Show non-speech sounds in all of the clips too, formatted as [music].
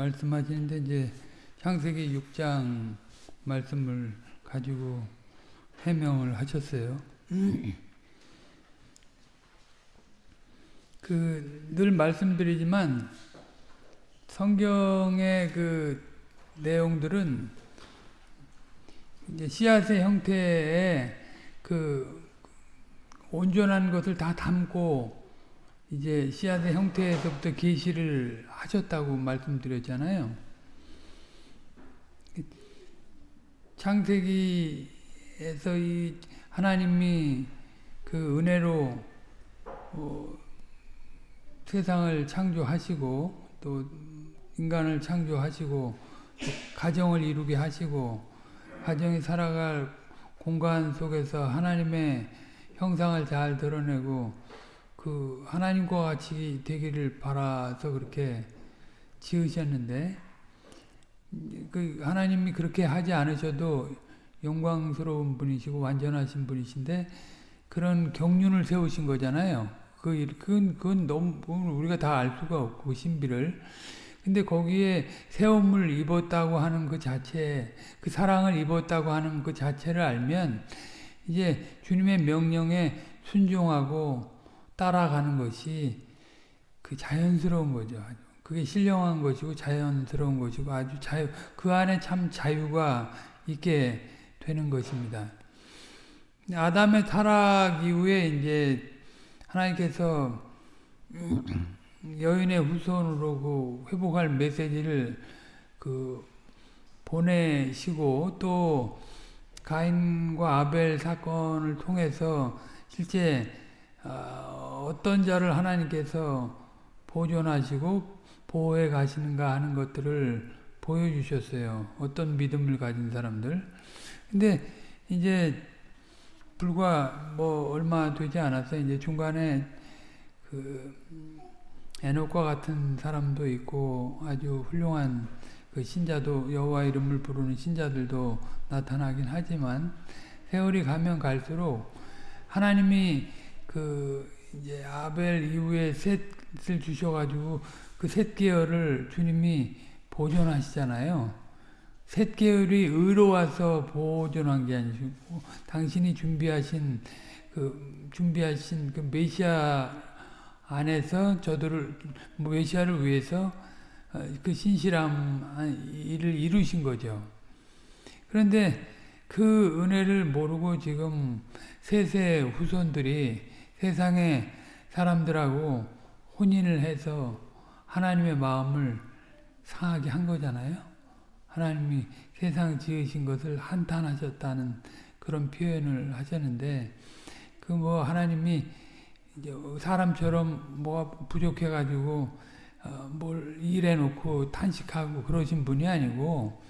말씀하시는데 이제 창세기 6장 말씀을 가지고 해명을 하셨어요. 그 늘 말씀드리지만 성경의 그 내용들은 이제 씨앗의 형태의 그 온전한 것을 다 담고 이제 씨앗의 형태에서부터 계시를 하셨다고 말씀드렸잖아요. 창세기에서 이 하나님이 그 은혜로 어 세상을 창조하시고 또 인간을 창조하시고 가정을 이루게 하시고 가정이 살아갈 공간 속에서 하나님의 형상을 잘 드러내고 그 하나님과 같이 되기를 바라서 그렇게 지으셨는데 그 하나님이 그렇게 하지 않으셔도 영광스러운 분이시고 완전하신 분이신데 그런 경륜을 세우신 거잖아요. 그 그건 그건 너무 우리가 다 알 수가 없고 신비를 근데 거기에 세움을 입었다고 하는 그 자체, 그 사랑을 입었다고 하는 그 자체를 알면 이제 주님의 명령에 순종하고 따라가는 것이 그 자연스러운 거죠. 그게 신령한 것이고 자연스러운 것이고 아주 자유, 그 안에 참 자유가 있게 되는 것입니다. 아담의 타락 이후에 이제 하나님께서 여인의 후손으로 그 회복할 메시지를 그 보내시고 또 가인과 아벨 사건을 통해서 실제 어, 어떤 자를 하나님께서 보존하시고 보호해 가시는가 하는 것들을 보여주셨어요. 어떤 믿음을 가진 사람들. 근데 이제 불과 뭐 얼마 되지 않아서 이제 중간에 그 에녹과 같은 사람도 있고 아주 훌륭한 그 신자도 여호와 이름을 부르는 신자들도 나타나긴 하지만 세월이 가면 갈수록 하나님이 그 이제 아벨 이후에 셋을 주셔가지고 그 셋 계열을 주님이 보존하시잖아요. 셋 계열이 의로와서 보존한 게 아니고 당신이 준비하신 그 준비하신 그 메시아 안에서 저들을 메시아를 위해서 어, 그 신실함 일을 이루신 거죠. 그런데 그 은혜를 모르고 지금 세세 후손들이 세상의 사람들하고 혼인을 해서 하나님의 마음을 상하게 한 거잖아요. 하나님이 세상 지으신 것을 한탄하셨다는 그런 표현을 하셨는데 그 뭐 하나님이 사람처럼 뭐가 부족해가지고 어, 뭘 일해놓고 탄식하고 그러신 분이 아니고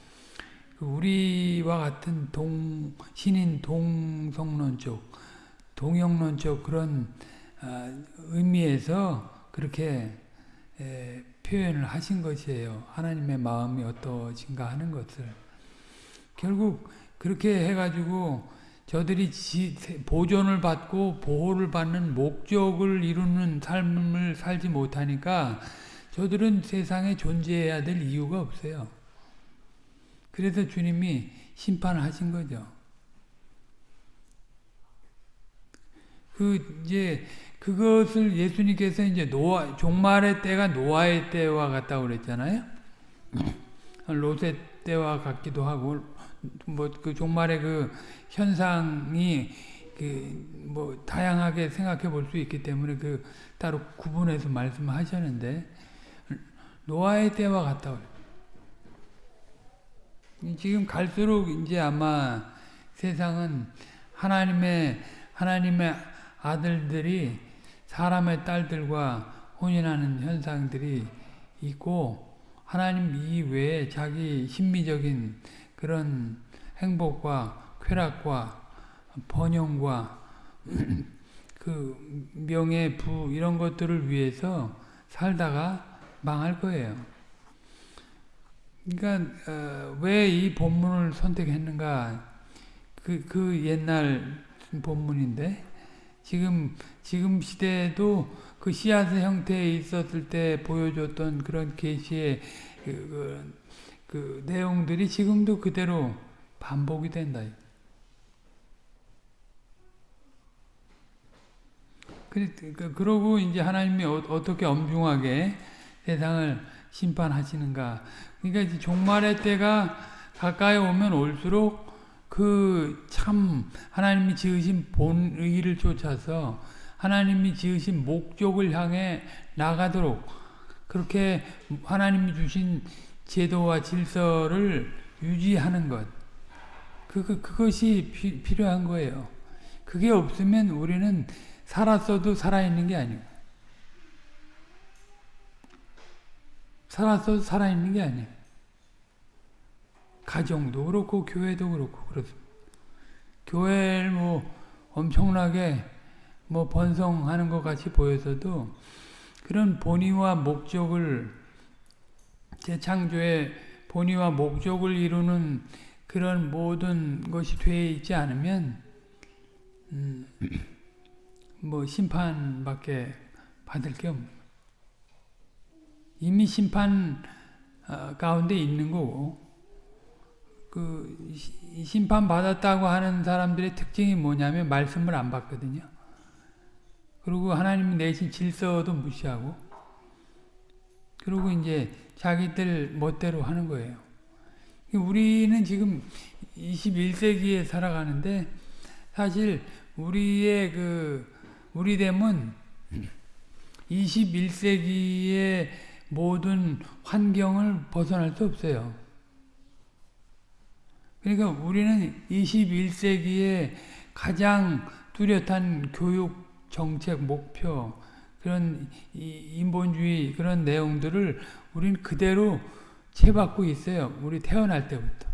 그 우리와 같은 동 신인 동성론적 동영론적 그런 어, 의미에서 그렇게 에, 표현을 하신 것이에요. 하나님의 마음이 어떠신가 하는 것을 결국 그렇게 해가지고 저들이 지, 보존을 받고 보호를 받는 목적을 이루는 삶을 살지 못하니까 저들은 세상에 존재해야 될 이유가 없어요. 그래서 주님이 심판을 하신 거죠. 그 이제 그것을 예수님께서 이제 노아 종말의 때가 노아의 때와 같다고 그랬잖아요. 롯의 때와 같기도 하고 뭐 그 종말의 그 현상이 그 뭐 다양하게 생각해 볼 수 있기 때문에 그 따로 구분해서 말씀하셨는데 노아의 때와 같다고 지금 갈수록 이제 아마 세상은 하나님의 하나님의 아들들이 사람의 딸들과 혼인하는 현상들이 있고 하나님 이외에 자기 심미적인 그런 행복과 쾌락과 번영과 [clears throat] 그 명예, 부 이런 것들을 위해서 살다가 망할 거예요. 그러니까 어, 왜이 본문을 선택했는가? 그, 그 옛날 본문인데 지금 지금 시대에도 그 씨앗의 형태에 있었을 때 보여줬던 그런 계시의 그, 그, 그 내용들이 지금도 그대로 반복이 된다. 그, 그러고 이제 하나님이 어, 떻게 엄중하게 세상을 심판하시는가. 그러니까 종말의 때가 가까이 오면 올수록 그 참 하나님이 지으신 본의를 쫓아서 하나님이 지으신 목적을 향해 나가도록 그렇게 하나님이 주신 제도와 질서를 유지하는 것. 그, 그, 그것이 피, 필요한 거예요. 그게 없으면 우리는 살았어도 살아있는 게 아니고 살았어도 살아있는 게 아니에요. 가정도 그렇고 교회도 그렇고 그렇습니다. 교회를 뭐 엄청나게 뭐 번성하는 것 같이 보여서도 그런 본의와 목적을 재창조의 본의와 목적을 이루는 그런 모든 것이 되어 있지 않으면 음, 뭐 심판밖에 받을 게 없는 이미 심판 어, 가운데 있는 거고 그 심판 받았다고 하는 사람들의 특징이 뭐냐면 말씀을 안 받거든요. 그리고 하나님 내신 질서도 무시하고 그리고 이제 자기들 멋대로 하는 거예요. 우리는 지금 21세기에 살아가는데 사실 우리의 그 우리 됨은 21세기의 모든 환경을 벗어날 수 없어요. 그러니까 우리는 21세기에 가장 뚜렷한 교육 정책 목표 그런 인본주의 그런 내용들을 우리는 그대로 채받고 있어요. 우리 태어날 때부터.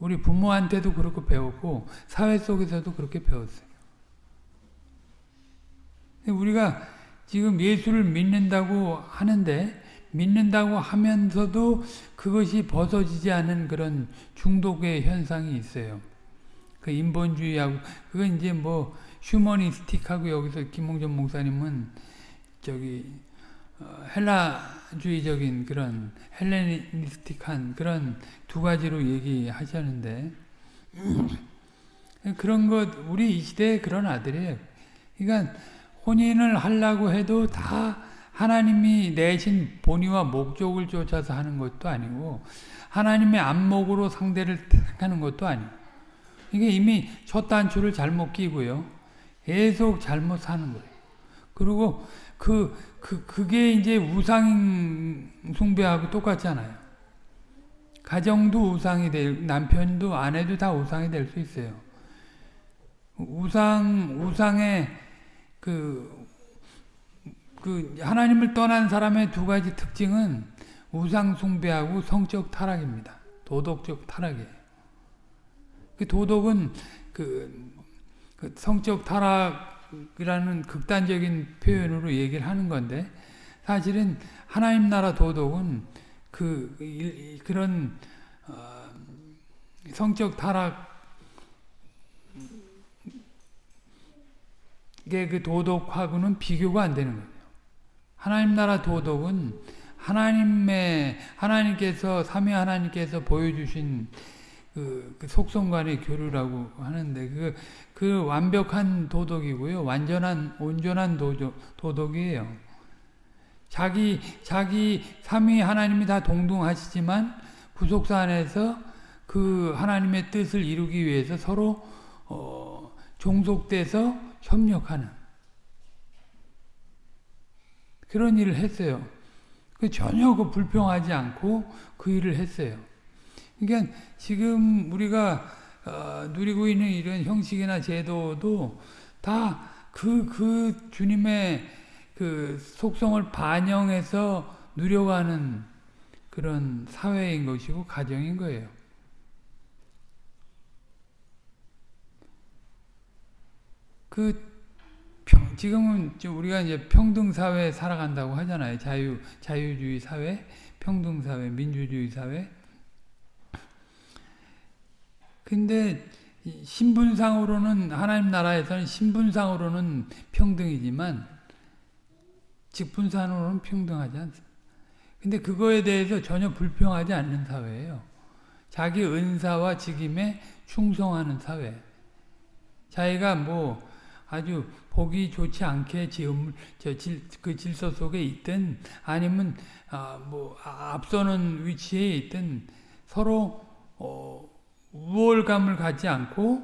우리 부모한테도 그렇게 배웠고 사회 속에서도 그렇게 배웠어요. 우리가 지금 예수를 믿는다고 하는데 믿는다고 하면서도 그것이 벗어지지 않은 그런 중독의 현상이 있어요. 그 인본주의하고 그건 이제 뭐 휴머니스틱하고 여기서 김홍전 목사님은 저기 어, 헬라주의적인 그런 헬레니스틱한 그런 두 가지로 얘기하셨는데 [clears throat] 그런 것 우리 이 시대에 그런 아들이에요. 그러니까 혼인을 하려고 해도 다 하나님이 내신 본의와 목적을 쫓아서 하는 것도 아니고 하나님의 안목으로 상대를 택하는 것도 아니고 이게 이미 첫 단추를 잘못 끼고요. 계속 잘못 사는 거예요. 그리고 그, 그, 그게 이제 우상 숭배하고 똑같잖아요. 가정도 우상이 될, 남편도 아내도 다 우상이 될 수 있어요. 우상, 우상의 그, 그, 하나님을 떠난 사람의 두 가지 특징은 우상 숭배하고 성적 타락입니다. 도덕적 타락이에요. 그 도덕은 그, 그 성적 타락이라는 극단적인 표현으로 얘기를 하는 건데, 사실은 하나님 나라 도덕은 그, 그런, 어, 성적 타락 그 도덕하고는 비교가 안 되는 거예요. 하나님 나라 도덕은 하나님의 하나님께서 삼위 하나님께서 보여주신 그, 그 속성간의 교류라고 하는데 그, 그 완벽한 도덕이고요. 완전한 온전한 도덕, 도덕이에요. 자기 자기 삼위 하나님이 다 동등하시지만 구속사 안에서 그 하나님의 뜻을 이루기 위해서 서로 어, 종속돼서 협력하는 그런 일을 했어요. 그 전혀 그 불평하지 않고 그 일을 했어요. 그러니까 지금 우리가 어, 누리고 있는 이런 형식이나 제도도 다 그, 그 주님의 그 속성을 반영해서 누려가는 그런 사회인 것이고 가정인 거예요. 그 평, 지금은 우리가 이제 평등 사회에 살아간다고 하잖아요. 자유 자유주의 사회, 평등 사회, 민주주의 사회. 근데 신분상으로는 하나님 나라에서는 신분상으로는 평등이지만 직분산으로는 평등하지 않습니다. 근데 그거에 대해서 전혀 불평하지 않는 사회예요. 자기 은사와 직임에 충성하는 사회. 자기가 뭐 아주 보기 좋지 않게 지음 저질그 질서 속에 있든 아니면 아뭐 앞서는 위치에 있든 서로 어 우월감을 갖지 않고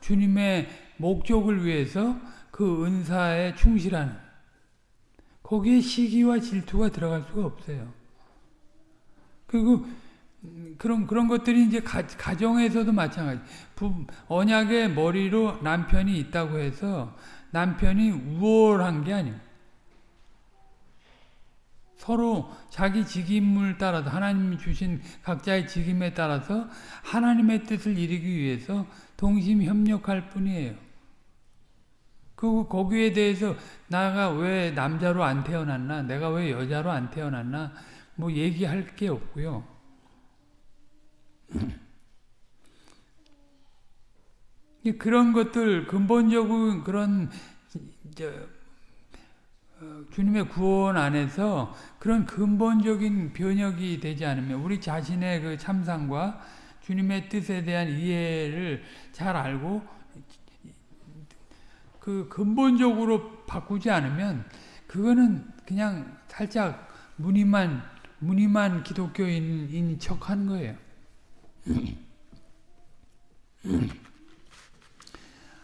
주님의 목적을 위해서 그 은사에 충실하는 거기에 시기와 질투가 들어갈 수가 없어요. 그리고 그런 그런 것들이 이제 가, 가정에서도 마찬가지. 부, 언약의 머리로 남편이 있다고 해서 남편이 우월한 게 아니에요. 서로 자기 직임을 따라서 하나님이 주신 각자의 직임에 따라서 하나님의 뜻을 이루기 위해서 동심 협력할 뿐이에요. 그리고 거기에 대해서 나가 왜 남자로 안 태어났나, 내가 왜 여자로 안 태어났나, 뭐 얘기할 게 없고요. 그런 것들 근본적인 그런 어, 주님의 구원 안에서 그런 근본적인 변혁이 되지 않으면 우리 자신의 그 참상과 주님의 뜻에 대한 이해를 잘 알고 그 근본적으로 바꾸지 않으면 그거는 그냥 살짝 무늬만 무늬만 기독교인인 척한 거예요.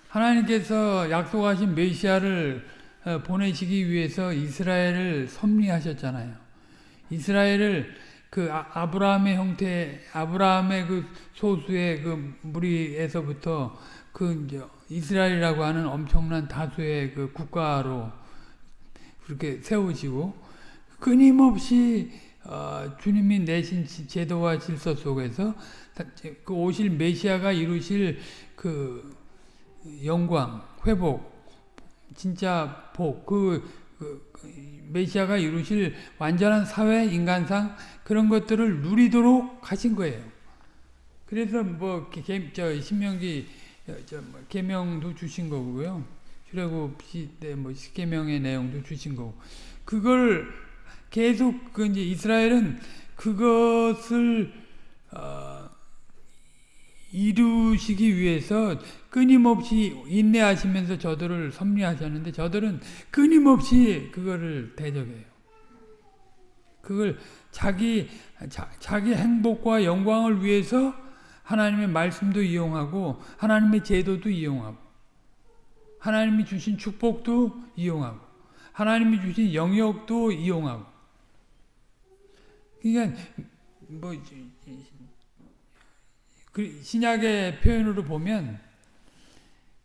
하나님께서 약속하신 메시아를 어, 보내시기 위해서 이스라엘을 섭리하셨잖아요. 이스라엘을 그 아, 브라함의 형태, 아브라함의 그 소수의 그 무리에서부터 그 이제 이스라엘이라고 하는 엄청난 다수의 그 국가로 그렇게 세우시고 끊임없이 어, 주님이 내신 제도와 질서 속에서 그 오실 메시아가 이루실 그 영광, 회복, 진짜 복, 그, 그, 그 메시아가 이루실 완전한 사회 인간상 그런 것들을 누리도록 하신 거예요. 그래서 뭐 개, 저 신명기 저뭐 계명도 주신 거고요. 출애굽 시대 뭐 십계명의 내용도 주신 거고. 그걸 계속 그 이제 이스라엘은 그것을 어, 이루시기 위해서 끊임없이 인내하시면서 저들을 섭리하셨는데 저들은 끊임없이 그거를 대적해요. 그걸 자기 자, 자기 행복과 영광을 위해서 하나님의 말씀도 이용하고 하나님의 제도도 이용하고 하나님이 주신 축복도 이용하고 하나님이 주신 영역도 이용하고 그러니까 뭐그 신약의 표현으로 보면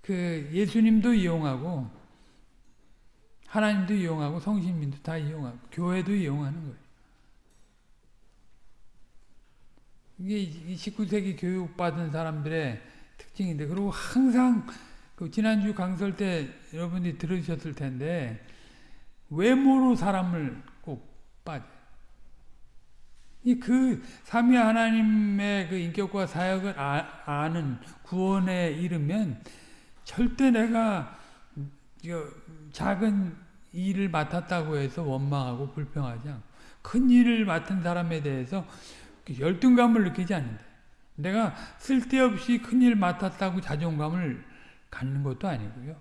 그 예수님도 이용하고 하나님도 이용하고 성신민도 다 이용하고 교회도 이용하는 거예요. 이게 19세기 교육받은 사람들의 특징인데 그리고 항상 그 지난주 강설 때 여러분들이 들으셨을 텐데 외모로 사람을 꼭 빠져요. 이그 삼위 하나님의 그 인격과 사역을 아, 는 구원에 이르면 절대 내가 작은 일을 맡았다고 해서 원망하고 불평하지 않고 큰 일을 맡은 사람에 대해서 열등감을 느끼지 않는다. 내가 쓸데없이 큰 일 맡았다고 자존감을 갖는 것도 아니고요.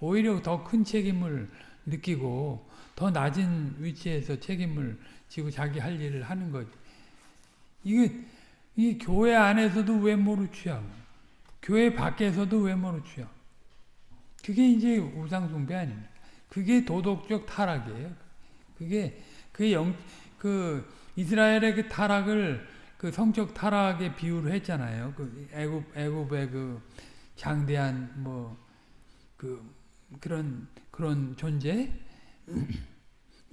오히려 더 큰 책임을 느끼고 더 낮은 위치에서 책임을 지고 자기 할 일을 하는 거지. 이게, 이 교회 안에서도 외모로 취하고, 교회 밖에서도 외모로 취하고. 그게 이제 우상숭배 아닙니까? 그게 도덕적 타락이에요. 그게, 그 영, 그, 이스라엘의 그 타락을 그 성적 타락에 비유를 했잖아요. 그 애굽, 애굽의 그 장대한 뭐, 그, 그런, 그런 존재?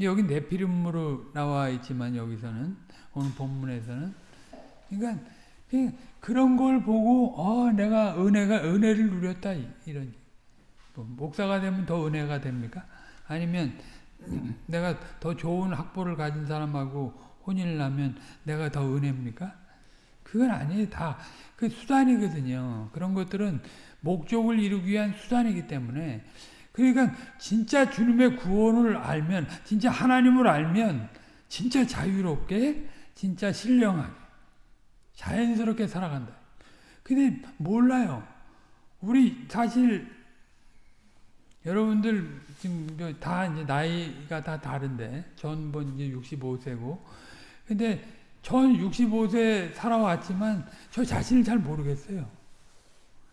여기 네피림으로 나와 있지만 여기서는 오늘 본문에서는 그러니까 그런 걸 보고 어 내가 은혜가 은혜를 누렸다 이런 뭐 목사가 되면 더 은혜가 됩니까? 아니면 [clears throat] 내가 더 좋은 학보를 가진 사람하고 혼인을 하면 내가 더 은혜입니까? 그건 아니에요. 다 그 수단이거든요. 그런 것들은 목적을 이루기 위한 수단이기 때문에 그러니까 진짜 주님의 구원을 알면 진짜 하나님을 알면 진짜 자유롭게 진짜 신령하게 자연스럽게 살아간다. 근데 몰라요. 우리 사실 여러분들 지금 다 이제 나이가 다 다른데 전 뭐 이제 65세고 근데 전 65세 살아왔지만 저 자신을 잘 모르겠어요.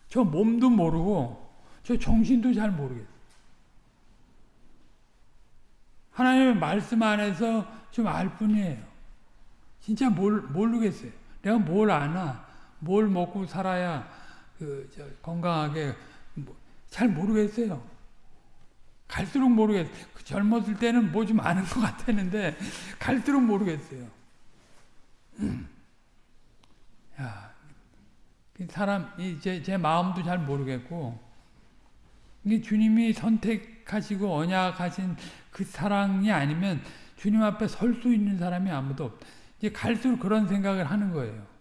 저 몸도 모르고 저 정신도 잘 모르겠어요. 하나님의 말씀 안에서 좀 알 뿐이에요. 진짜 몰, 모르겠어요. 내가 뭘 아나, 뭘 먹고 살아야 그 건강하게 뭐, 잘 모르겠어요. 갈수록 모르겠어요. 그 젊었을 때는 뭐 좀 아는 것 같았는데 갈수록 모르겠어요. [clears throat] 야, 사람 제, 제 마음도 잘 모르겠고 이게 주님이 선택 하시고 언약하신 그 사랑이 아니면 주님 앞에 설 수 있는 사람이 아무도 없다. 이제 갈수록 그런 생각을 하는 거예요.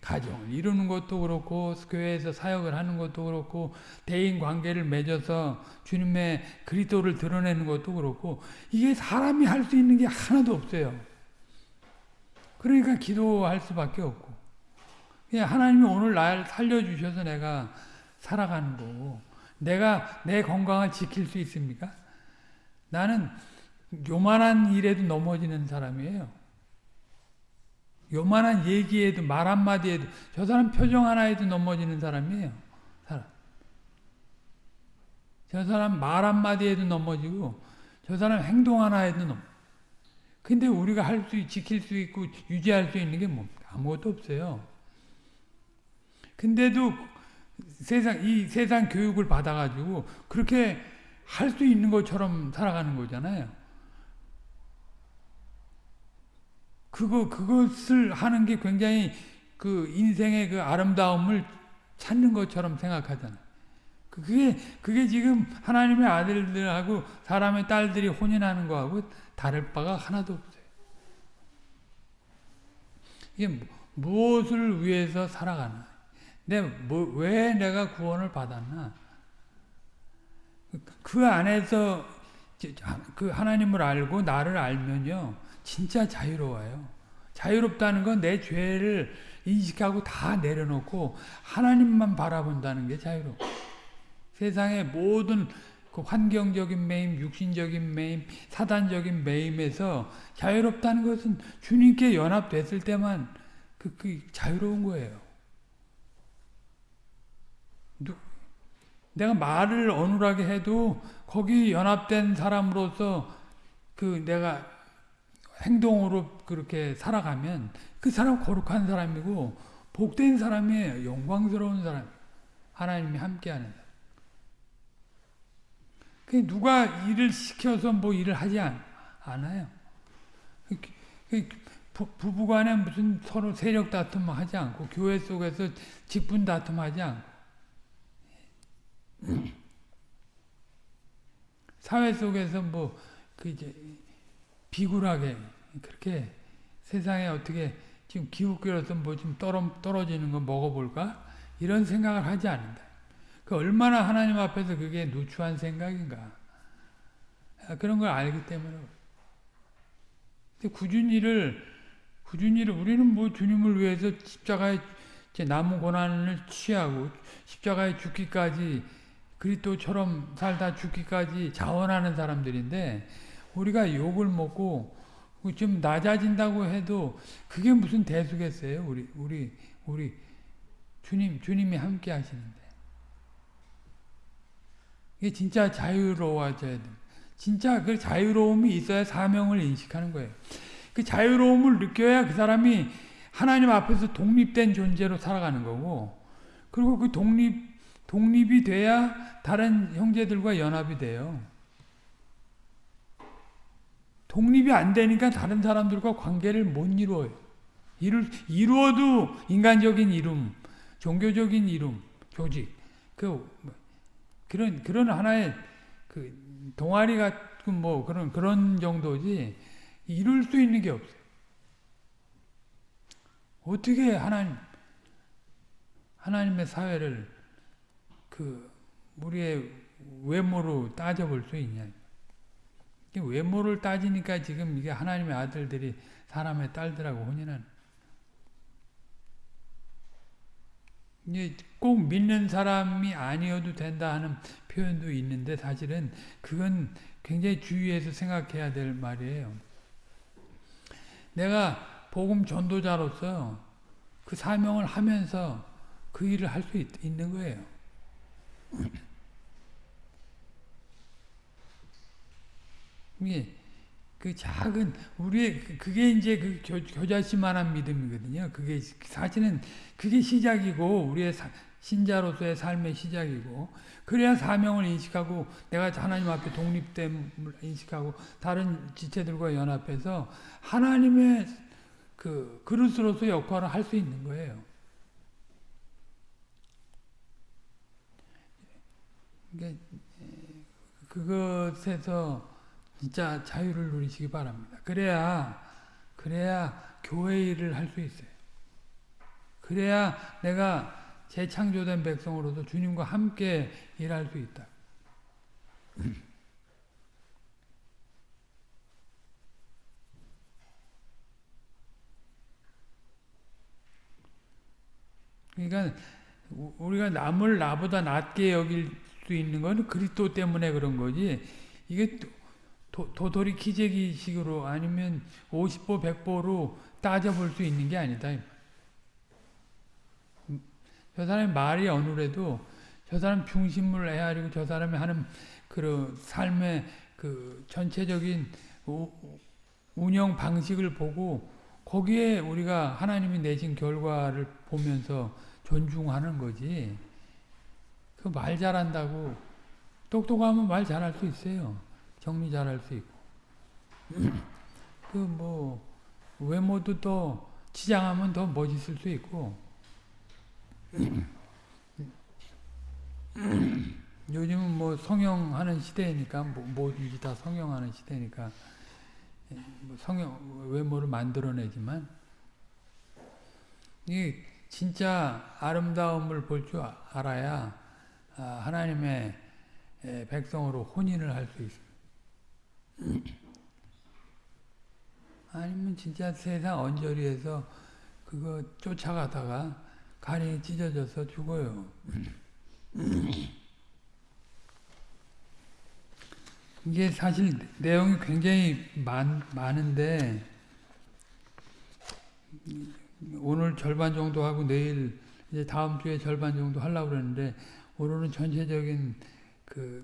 가정을 이루는 것도 그렇고 교회에서 사역을 하는 것도 그렇고 대인 관계를 맺어서 주님의 그리스도를 드러내는 것도 그렇고 이게 사람이 할 수 있는 게 하나도 없어요. 그러니까 기도할 수밖에 없고 하나님이 오늘 날 살려주셔서 내가 살아가는 거고 내가 내 건강을 지킬 수 있습니까? 나는 요만한 일에도 넘어지는 사람이에요. 요만한 얘기에도 말 한마디에도 저 사람 표정 하나에도 넘어지는 사람이에요. 사람. 저 사람 말 한마디에도 넘어지고 저 사람 행동 하나에도 넘 근데 우리가 할 수, 지킬 수 있고 유지할 수 있는 게 뭡니까? 아무것도 없어요. 근데도 세상, 이 세상 교육을 받아가지고 그렇게 할 수 있는 것처럼 살아가는 거잖아요. 그거, 그것을 하는 게 굉장히 그 인생의 그 아름다움을 찾는 것처럼 생각하잖아요. 그, 그게, 그게 지금 하나님의 아들들하고 사람의 딸들이 혼인하는 거하고 다를 바가 하나도 없어요. 이게 무엇을 위해서 살아가나? 내, 뭐, 왜 내가 구원을 받았나? 그 안에서 그 하나님을 알고 나를 알면요. 진짜 자유로워요. 자유롭다는 건 내 죄를 인식하고 다 내려놓고 하나님만 바라본다는 게 자유로워. 세상의 모든 그 환경적인 매임, 육신적인 매임, 사단적인 매임에서 자유롭다는 것은 주님께 연합됐을 때만 그, 그 자유로운 거예요. 내가 말을 어눌하게 해도 거기 연합된 사람으로서 그 내가 행동으로 그렇게 살아가면 그 사람 거룩한 사람이고 복된 사람이에요. 영광스러운 사람. 하나님이 함께하는 사람. 그 누가 일을 시켜서 뭐 일을 하지 않, 아요 부부간에 무슨 서로 세력 다툼 하지 않고 교회 속에서 직분 다툼 하지 않고 사회 속에서 뭐 그 이제 비굴하게 그렇게 세상에 어떻게 지금 기웃거려서 뭐좀 떨어지는 거 먹어볼까? 이런 생각을 하지 않는다. 그 얼마나 하나님 앞에서 그게 누추한 생각인가. 아, 그런 걸 알기 때문에. 구준이를, 구준이를, 우리는 뭐 주님을 위해서 십자가에 남은 고난을 취하고 십자가에 죽기까지 그리스도처럼 살다 죽기까지 자원하는 사람들인데 우리가 욕을 먹고 좀 낮아진다고 해도 그게 무슨 대수겠어요? 우리 우리 우리 주님 주님이 함께 하시는데 이게 진짜 자유로워져야 돼. 진짜 그 자유로움이 있어야 사명을 인식하는 거예요. 그 자유로움을 느껴야 그 사람이 하나님 앞에서 독립된 존재로 살아가는 거고, 그리고 그 독립 독립이 돼야 다른 형제들과 연합이 돼요. 독립이 안 되니까 다른 사람들과 관계를 못 이루어요. 이룰, 이루어도 인간적인 이름, 종교적인 이름, 조직, 그, 그런, 그런 하나의 그 동아리 같은 뭐 그런, 그런 정도지 이룰 수 있는 게 없어요. 어떻게 하나님, 하나님의 사회를 그 우리의 외모로 따져볼 수 있냐. 외모를 따지니까 지금 이게 하나님의 아들들이 사람의 딸들하고 혼인하는. 이게 꼭 믿는 사람이 아니어도 된다 하는 표현도 있는데 사실은 그건 굉장히 주의해서 생각해야 될 말이에요. 내가 복음 전도자로서 그 사명을 하면서 그 일을 할 수 있는 거예요. [coughs] 이게 그 작은 우리의 그- 그게 이제 그 교, 교자씨만한 믿음이거든요. 그게 사실은 그게 시작이고 우리의 사, 신자로서의 삶의 시작이고 그래야 사명을 인식하고 내가 하나님 앞에 독립됨을 인식하고 다른 지체들과 연합해서 하나님의 그 그릇으로서 역할을 할 수 있는 거예요. 그것에서 진짜 자유를 누리시기 바랍니다. 그래야 그래야 교회 일을 할 수 있어요. 그래야 내가 재창조된 백성으로서 주님과 함께 일할 수 있다. 그러니까 우리가 남을 나보다 낮게 여길 수 있는 건 그리스도 때문에 그런 거지. 이게 도, 도돌이 기재기 식으로 아니면 50보 100보로 따져볼 수 있는 게 아니다. 저 사람의 말이 어느래도 저 사람 중심을 헤아리고 저 사람이 하는 그 삶의 그 전체적인 우, 운영 방식을 보고 거기에 우리가 하나님이 내신 결과를 보면서 존중하는 거지. 그 말 잘한다고 똑똑하면 말 잘할 수 있어요. 정리 잘할 수 있고. [clears throat] 그 뭐 외모도 또 치장하면 더 멋있을 수 있고. [clears throat] 요즘은 뭐 성형하는 시대니까 뭐 뭐든지 다 성형하는 시대니까 뭐 성형 외모를 만들어내지만 이 진짜 아름다움을 볼 줄 알아야 하나님의 백성으로 혼인을 할 수 있습니다. [clears throat] 아니면 진짜 세상 언저리에서 그거 쫓아가다가 간이 찢어져서 죽어요. [clears throat] 이게 사실 내용이 굉장히 많, 많은데 오늘 절반 정도 하고 내일 이제 다음 주에 절반 정도 하려고 그러는데 오늘은 전체적인 그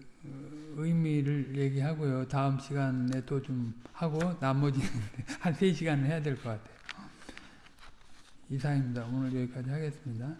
의미를 얘기하고요. 다음 시간에 또 좀 하고 나머지 [laughs] 한 3시간은 해야 될 것 같아요. 이상입니다. 오늘 여기까지 하겠습니다.